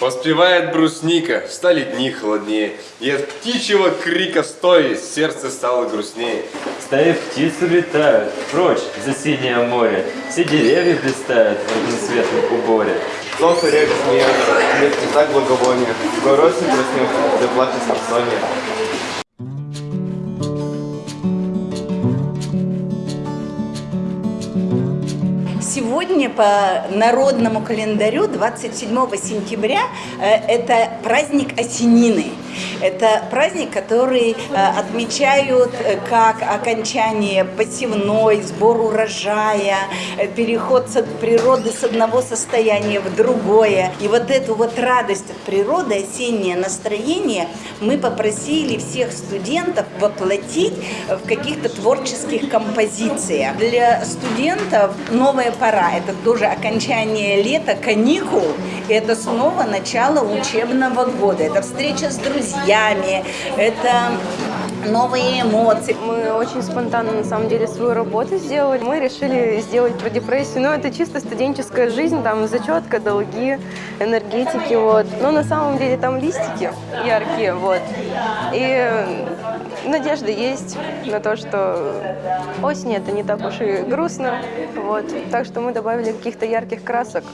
Поспевает брусника, стали дни холоднее, И от птичьего крика стоя сердце стало грустнее. Стаи птиц улетают, прочь за синее море. Все деревья блистают в разноцветном уборе. Солнце река смеется, нет не так благовония. Город не проснется, да плачет самсония. Сегодня по народному календарю 27 сентября э, это праздник Осенины. Это праздник, который э, отмечают э, как окончание посевной, сбор урожая, э, переход с природы с одного состояния в другое. И вот эту вот радость от природы, осеннее настроение мы попросили всех студентов воплотить в каких-то творческих композициях. Для студентов новая пора, это тоже окончание лета, каникул, и это снова начало учебного года, это встреча с друзьями, это новые эмоции. Мы очень спонтанно, на самом деле, свою работу сделали. Мы решили сделать про депрессию. Но это чисто студенческая жизнь, там зачетка, долги, энергетики, вот. Но на самом деле там листики яркие, вот. И надежда есть на то, что осень это не так уж и грустно, вот. Так что мы добавили каких-то ярких красок.